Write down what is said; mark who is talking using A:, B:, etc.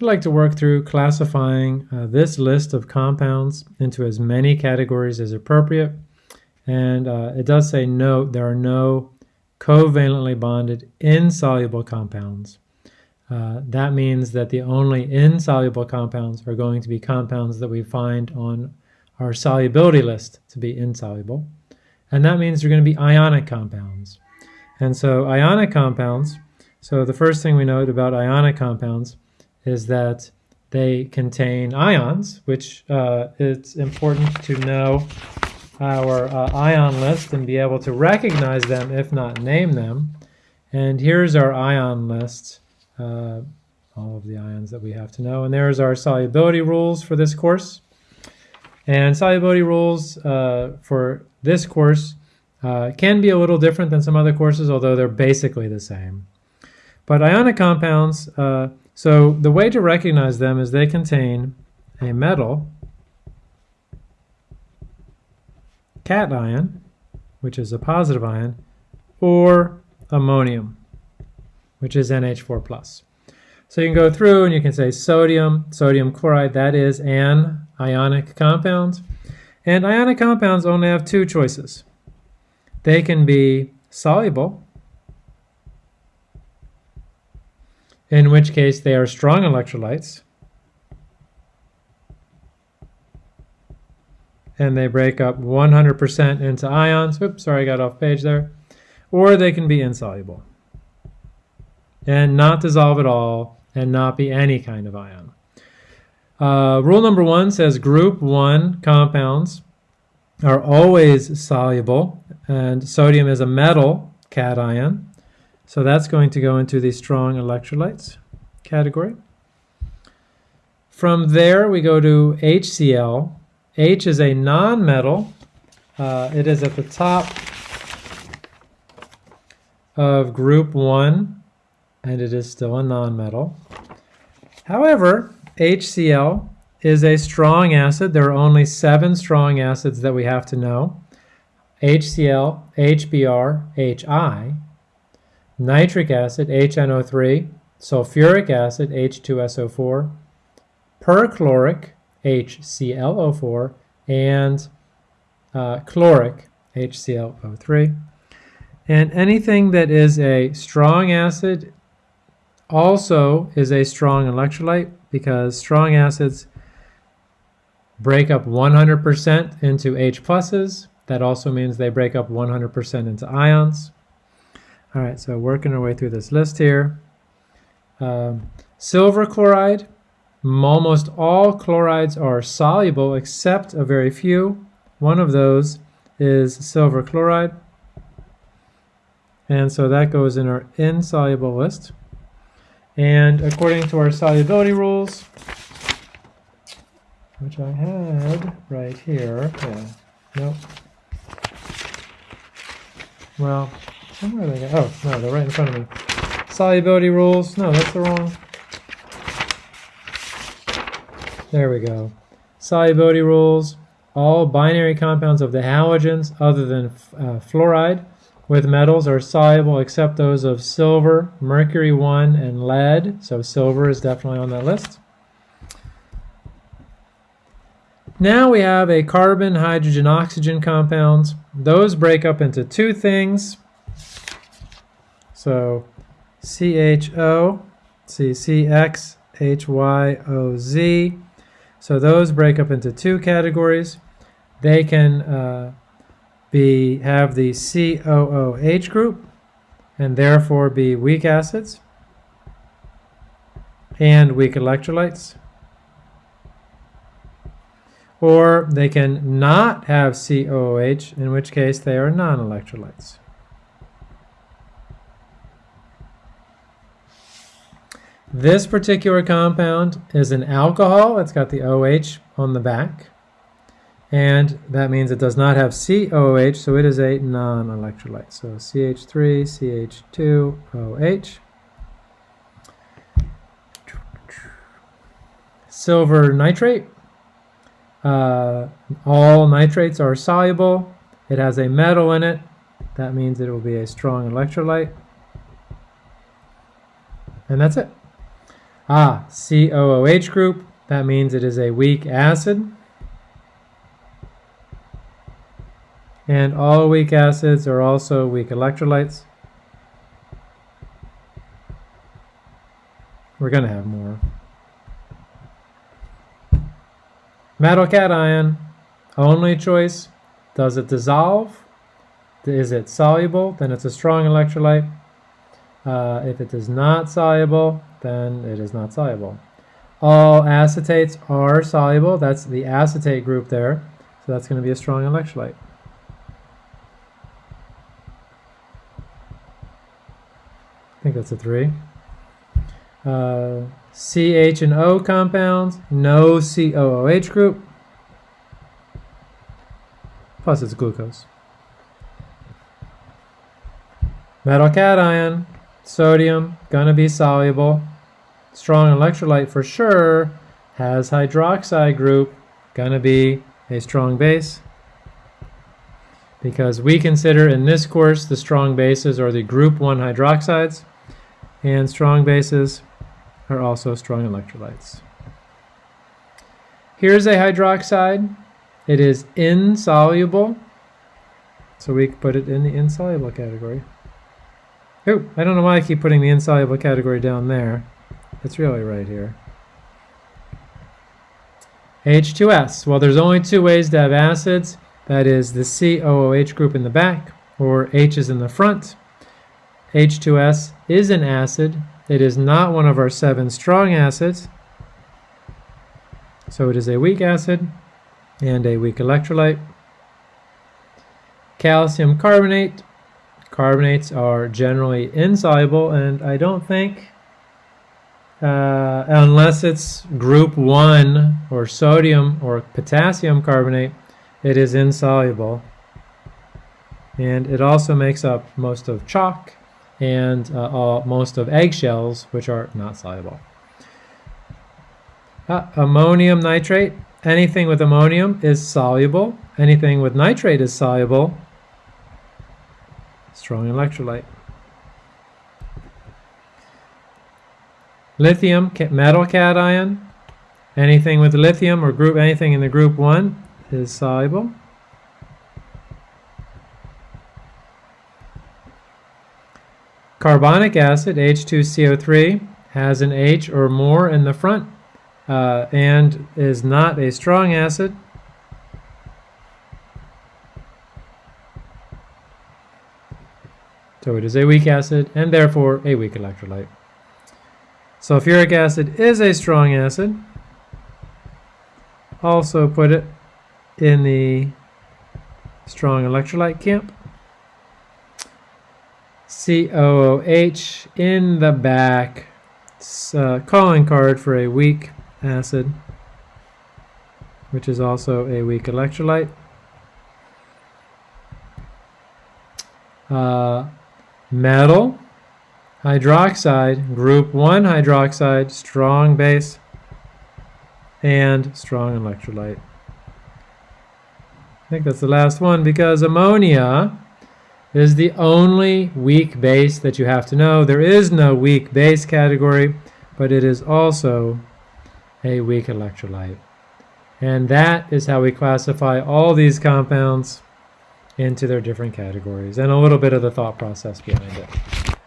A: I'd like to work through classifying uh, this list of compounds into as many categories as appropriate. And uh, it does say note there are no covalently bonded insoluble compounds. Uh, that means that the only insoluble compounds are going to be compounds that we find on our solubility list to be insoluble. And that means they're going to be ionic compounds. And so ionic compounds, so the first thing we note about ionic compounds is that they contain ions, which uh, it's important to know our uh, ion list and be able to recognize them, if not name them. And here's our ion list, uh, all of the ions that we have to know. And there's our solubility rules for this course. And solubility rules uh, for this course uh, can be a little different than some other courses, although they're basically the same. But ionic compounds, uh, so the way to recognize them is they contain a metal, cation, which is a positive ion, or ammonium, which is NH4+. So you can go through and you can say sodium, sodium chloride, that is an ionic compound. And ionic compounds only have two choices. They can be soluble, in which case they are strong electrolytes, and they break up 100% into ions. Oops, sorry, I got off page there. Or they can be insoluble and not dissolve at all and not be any kind of ion. Uh, rule number one says group one compounds are always soluble and sodium is a metal cation. So that's going to go into the strong electrolytes category. From there, we go to HCl. H is a non-metal. Uh, it is at the top of group 1, and it is still a non-metal. However, HCl is a strong acid. There are only seven strong acids that we have to know. HCl, HBr, HI, nitric acid, HNO3, sulfuric acid, H2SO4, perchloric, HClO4, and uh, chloric, HClO3. And anything that is a strong acid also is a strong electrolyte because strong acids break up 100% into H pluses. That also means they break up 100% into ions. All right, so working our way through this list here. Um, silver chloride, almost all chlorides are soluble except a very few. One of those is silver chloride. And so that goes in our insoluble list. And according to our solubility rules, which I had right here, yeah, nope. Well, somewhere they go. Oh, no, they're right in front of me. Solubility rules. No, that's the wrong. There we go. Solubility rules. All binary compounds of the halogens other than uh, fluoride with metals are soluble except those of silver, mercury 1, and lead. So silver is definitely on that list. Now we have a carbon, hydrogen, oxygen compounds. Those break up into two things. So CHO, CCX, HYOZ. So those break up into two categories. They can uh, be have the COOH group and therefore be weak acids and weak electrolytes or they can not have COOH, in which case they are non-electrolytes. This particular compound is an alcohol. It's got the OH on the back. And that means it does not have COOH, so it is a non-electrolyte. So CH3, CH2, OH. Silver nitrate uh, all nitrates are soluble. It has a metal in it. That means it will be a strong electrolyte. And that's it. Ah, COOH group, that means it is a weak acid. And all weak acids are also weak electrolytes. We're going to have more. Metal cation, only choice. Does it dissolve? Is it soluble? Then it's a strong electrolyte. Uh, if it is not soluble, then it is not soluble. All acetates are soluble. That's the acetate group there. So that's going to be a strong electrolyte. I think that's a three. Uh, CH and O compounds, no COOH group. Plus it's glucose. Metal cation, sodium, gonna be soluble. Strong electrolyte for sure, has hydroxide group, gonna be a strong base. Because we consider in this course the strong bases are the group 1 hydroxides, and strong bases are also strong electrolytes. Here's a hydroxide. It is insoluble, so we put it in the insoluble category. Oh, I don't know why I keep putting the insoluble category down there. It's really right here. H2S. Well, there's only two ways to have acids. That is the COOH group in the back, or H is in the front. H2S is an acid. It is not one of our seven strong acids. So it is a weak acid and a weak electrolyte. Calcium carbonate Carbonates are generally insoluble, and I don't think, uh, unless it's group 1 or sodium or potassium carbonate, it is insoluble. And it also makes up most of chalk and uh, all, most of eggshells, which are not soluble. Uh, ammonium nitrate, anything with ammonium is soluble. Anything with nitrate is soluble strong electrolyte. Lithium, metal cation, anything with lithium or group anything in the group 1 is soluble. Carbonic acid, H2CO3, has an H or more in the front uh, and is not a strong acid. So it is a weak acid and therefore a weak electrolyte. Sulfuric acid is a strong acid. Also put it in the strong electrolyte camp. COOH in the back. A calling card for a weak acid, which is also a weak electrolyte. Uh, metal hydroxide, group 1 hydroxide, strong base, and strong electrolyte. I think that's the last one because ammonia is the only weak base that you have to know. There is no weak base category, but it is also a weak electrolyte. And that is how we classify all these compounds into their different categories and a little bit of the thought process behind it.